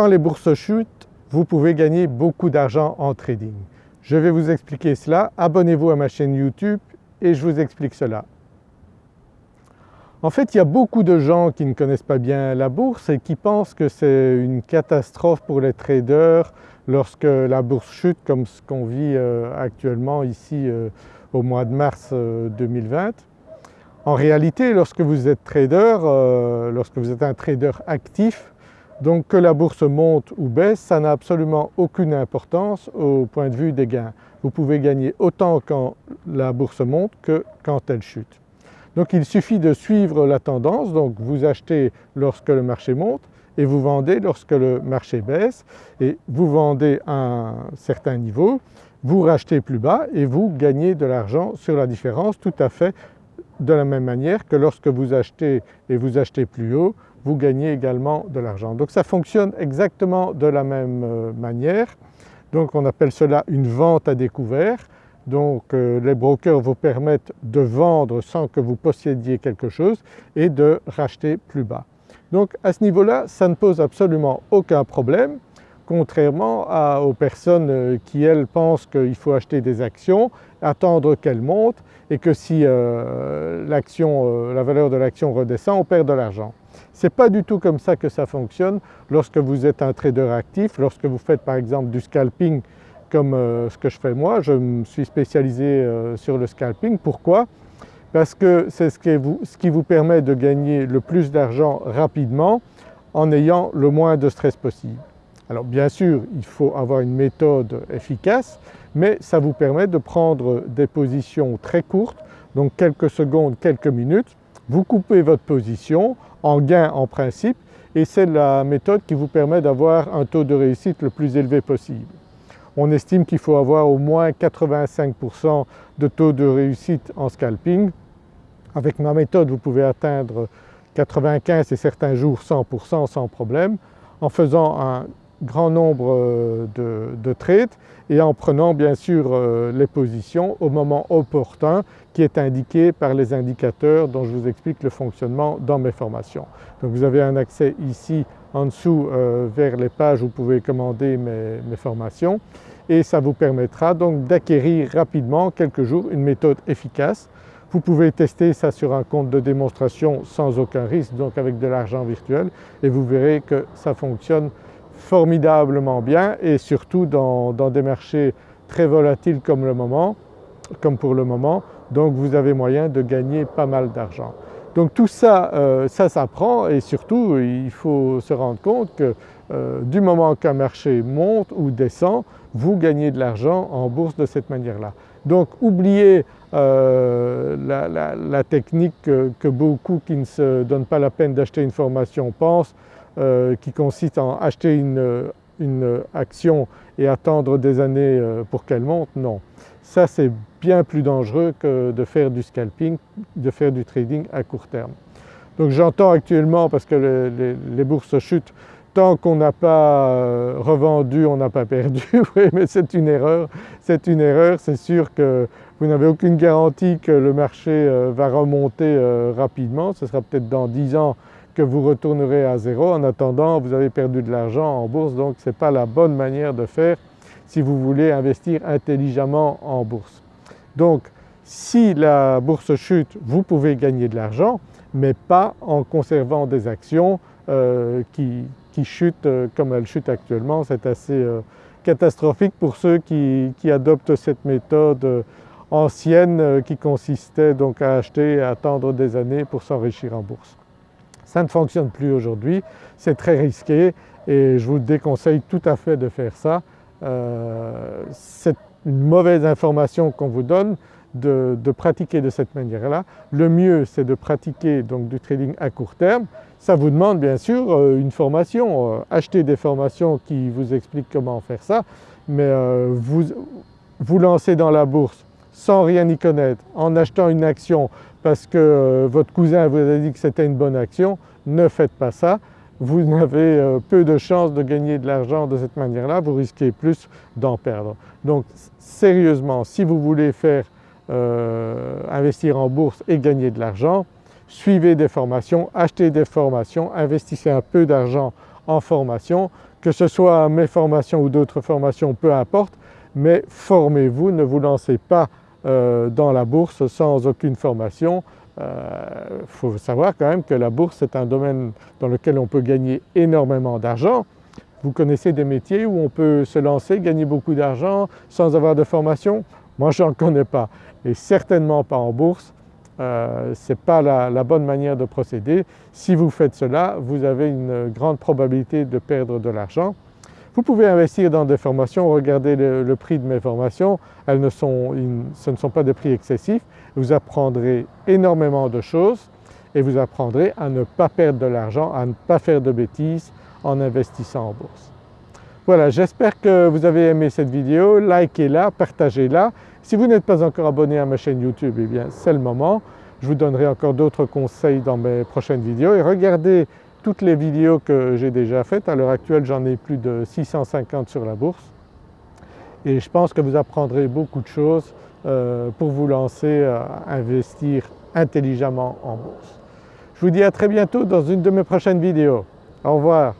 Quand les bourses chutent, vous pouvez gagner beaucoup d'argent en trading. Je vais vous expliquer cela, abonnez-vous à ma chaîne YouTube et je vous explique cela. En fait il y a beaucoup de gens qui ne connaissent pas bien la bourse et qui pensent que c'est une catastrophe pour les traders lorsque la bourse chute comme ce qu'on vit euh, actuellement ici euh, au mois de mars 2020. Euh, en réalité lorsque vous êtes trader, lorsque vous êtes un trader actif, donc que la bourse monte ou baisse, ça n'a absolument aucune importance au point de vue des gains. Vous pouvez gagner autant quand la bourse monte que quand elle chute. Donc il suffit de suivre la tendance, donc vous achetez lorsque le marché monte et vous vendez lorsque le marché baisse et vous vendez à un certain niveau, vous rachetez plus bas et vous gagnez de l'argent sur la différence tout à fait de la même manière que lorsque vous achetez et vous achetez plus haut, vous gagnez également de l'argent. Donc ça fonctionne exactement de la même euh, manière. Donc on appelle cela une vente à découvert. Donc euh, les brokers vous permettent de vendre sans que vous possédiez quelque chose et de racheter plus bas. Donc à ce niveau-là, ça ne pose absolument aucun problème contrairement aux personnes euh, qui elles pensent qu'il faut acheter des actions, attendre qu'elles montent et que si la valeur de l'action redescend, on perd de l'argent. Ce n'est pas du tout comme ça que ça fonctionne lorsque vous êtes un trader actif, lorsque vous faites par exemple du scalping comme euh, ce que je fais moi, je me suis spécialisé euh, sur le scalping. Pourquoi? Parce que c'est ce, ce, qui vous permet de gagner le plus d'argent rapidement en ayant le moins de stress possible. Alors bien sûr il faut avoir une méthode efficace mais ça vous permet de prendre des positions très courtes donc quelques secondes, quelques minutes vous coupez votre position en gain en principe et c'est la méthode qui vous permet d'avoir un taux de réussite le plus élevé possible. On estime qu'il faut avoir au moins 85% de taux de réussite en scalping. Avec ma méthode vous pouvez atteindre 95 et certains jours 100% sans problème en faisant un grand nombre euh, de, trades et en prenant bien sûr euh, les positions au moment opportun qui est indiqué par les indicateurs dont je vous explique le fonctionnement dans mes formations. Donc vous avez un accès ici en dessous euh, vers les pages où vous pouvez commander mes, mes formations et ça vous permettra donc d'acquérir rapidement quelques jours une méthode efficace. Vous pouvez tester ça sur un compte de démonstration sans aucun risque donc avec de l'argent virtuel et vous verrez que ça fonctionne formidablement bien et surtout dans, des marchés très volatiles comme, le moment, comme pour le moment, donc vous avez moyen de gagner pas mal d'argent. Donc tout ça, euh, ça s'apprend et surtout il faut se rendre compte que euh, du moment qu'un marché monte ou descend, vous gagnez de l'argent en bourse de cette manière-là. Donc oubliez euh, la, technique que, que, beaucoup qui ne se donnent pas la peine d'acheter une formation pensent, euh, qui consiste en acheter une, action et attendre des années euh, pour qu'elle monte, non. Ça c'est bien plus dangereux que de faire du scalping, de faire du trading à court terme. Donc j'entends actuellement, parce que les, bourses chutent, tant qu'on n'a pas euh, revendu, on n'a pas perdu, oui mais c'est une erreur, c'est une erreur, c'est sûr que vous n'avez aucune garantie que le marché va remonter rapidement, ce sera peut-être dans 10 ans vous retournerez à zéro. En attendant vous avez perdu de l'argent en bourse donc ce n'est pas la bonne manière de faire si vous voulez investir intelligemment en bourse. Donc si la bourse chute vous pouvez gagner de l'argent mais pas en conservant des actions euh, qui, chutent euh, comme elles chutent actuellement. C'est assez euh, catastrophique pour ceux qui, qui adoptent cette méthode ancienne qui consistait donc à acheter et à attendre des années pour s'enrichir en bourse. Ça ne fonctionne plus aujourd'hui, c'est très risqué et je vous déconseille tout à fait de faire ça. Euh, c'est une mauvaise information qu'on vous donne de, pratiquer de cette manière-là. Le mieux c'est de pratiquer donc du trading à court terme. Ça vous demande bien sûr euh, une formation, euh, achetez des formations qui vous expliquent comment faire ça, mais vous vous lancez dans la bourse sans rien y connaître, en achetant une action parce que euh, votre cousin vous a dit que c'était une bonne action, ne faites pas ça. Vous avez euh, peu de chances de gagner de l'argent de cette manière-là, vous risquez plus d'en perdre. Donc sérieusement, si vous voulez faire euh, investir en bourse et gagner de l'argent, suivez des formations, achetez des formations, investissez un peu d'argent en formation, que ce soit mes formations ou d'autres formations, peu importe, mais formez-vous, ne vous lancez pas dans la bourse sans aucune formation. Il euh, faut savoir quand même que la bourse est un domaine dans lequel on peut gagner énormément d'argent. Vous connaissez des métiers où on peut se lancer, gagner beaucoup d'argent sans avoir de formation? Moi je n'en connais pas et certainement pas en bourse. Euh, ce n'est pas la, bonne manière de procéder. Si vous faites cela, vous avez une grande probabilité de perdre de l'argent. Vous pouvez investir dans des formations, regardez le, prix de mes formations, elles ne sont, ce ne sont pas des prix excessifs. Vous apprendrez énormément de choses et vous apprendrez à ne pas perdre de l'argent, à ne pas faire de bêtises en investissant en bourse. Voilà, j'espère que vous avez aimé cette vidéo, likez-la, partagez-la si vous n'êtes pas encore abonné à ma chaîne YouTube, eh bien c'est le moment. Je vous donnerai encore d'autres conseils dans mes prochaines vidéos et regardez toutes les vidéos que j'ai déjà faites. À l'heure actuelle j'en ai plus de 650 sur la bourse et je pense que vous apprendrez beaucoup de choses euh, pour vous lancer à investir intelligemment en bourse. Je vous dis à très bientôt dans une de mes prochaines vidéos. Au revoir.